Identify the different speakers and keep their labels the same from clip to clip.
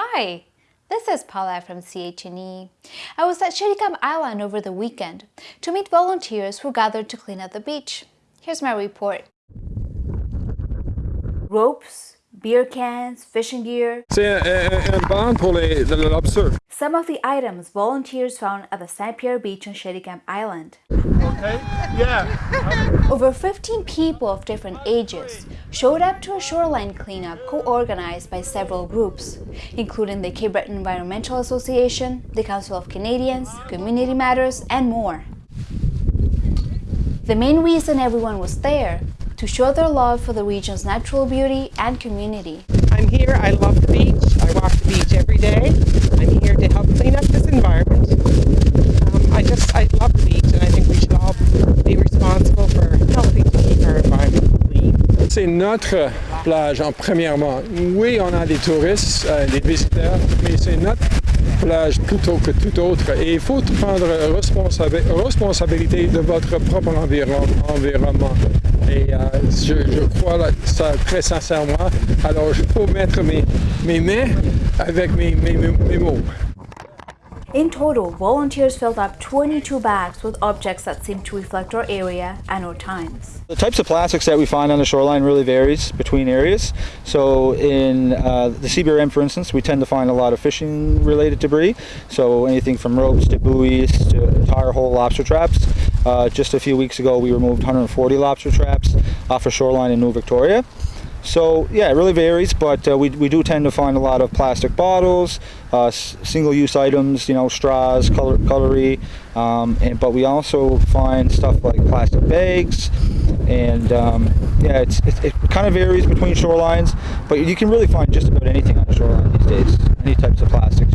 Speaker 1: Hi, this is Paula from CHNE. I was at Chéticamp Island over the weekend to meet volunteers who gathered to clean up the beach. Here's my report. Ropes, beer cans, fishing gear.
Speaker 2: C'est un, un pour les, le lobster.
Speaker 1: Some of the items volunteers found at the St. Pierre Beach on Chéticamp Island.
Speaker 2: Okay, yeah.
Speaker 1: Over 15 people of different ages showed up to a shoreline cleanup co-organized by several groups, including the Cape Breton Environmental Association, the Council of Canadians, Community Matters, and more. The main reason everyone was there to show their love for the region's natural beauty and community.
Speaker 3: I'm here, I love the beach, I walk the beach every day. I'm here to help clean up this environment. Um, I just, I love the beach and I think we should all be responsible for helping to keep our environment clean.
Speaker 2: C'est notre plage, en premièrement. Oui, on a des touristes, euh, des visiteurs, mais c'est notre plage plutôt que tout autre. Et il faut prendre responsabi responsabilité de votre propre environnement. Et euh, je, je, crois ça très sincèrement. Alors, je peux mettre mes, mes mains avec mes, mes, mes mots.
Speaker 1: In total, volunteers filled up 22 bags with objects that seem to reflect our area and our times.
Speaker 4: The types of plastics that we find on the shoreline really varies between areas. So in uh, the CBRM, for instance, we tend to find a lot of fishing related debris. So anything from ropes to buoys to tire hole lobster traps. Uh, just a few weeks ago, we removed 140 lobster traps off a shoreline in New Victoria. So yeah, it really varies, but uh, we, we do tend to find a lot of plastic bottles, uh, single-use items, you know, straws, cutlery, um, and, but we also find stuff like plastic bags, and um, yeah, it's, it, it kind of varies between shorelines, but you can really find just about anything on the shoreline these days, any types of plastics,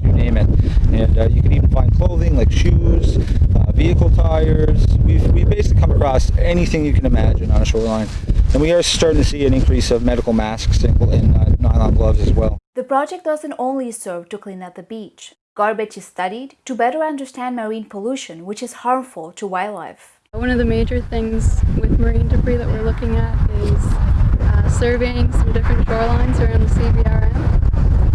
Speaker 4: and uh, you can even find clothing like shoes, uh, vehicle tires. We've, we basically come across anything you can imagine on a shoreline. And we are starting to see an increase of medical masks and uh, nylon gloves as well.
Speaker 1: The project doesn't only serve to clean up the beach. Garbage is studied to better understand marine pollution, which is harmful to wildlife.
Speaker 5: One of the major things with marine debris that we're looking at is uh, surveying some different shorelines around the CBRM.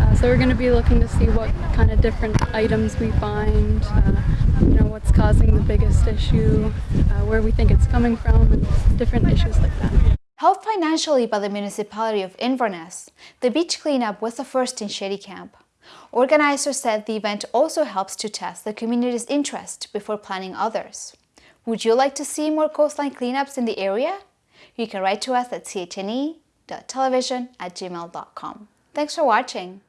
Speaker 5: Uh, so we're going to be looking to see what kind of different items we find, uh, you know, what's causing the biggest issue, uh, where we think it's coming from, and different issues like that.
Speaker 1: Helped financially by the municipality of Inverness, the beach cleanup was the first in Chéticamp. Organizers said the event also helps to test the community's interest before planning others. Would you like to see more coastline cleanups in the area? You can write to us at chne.television at gmail.com. Thanks for watching.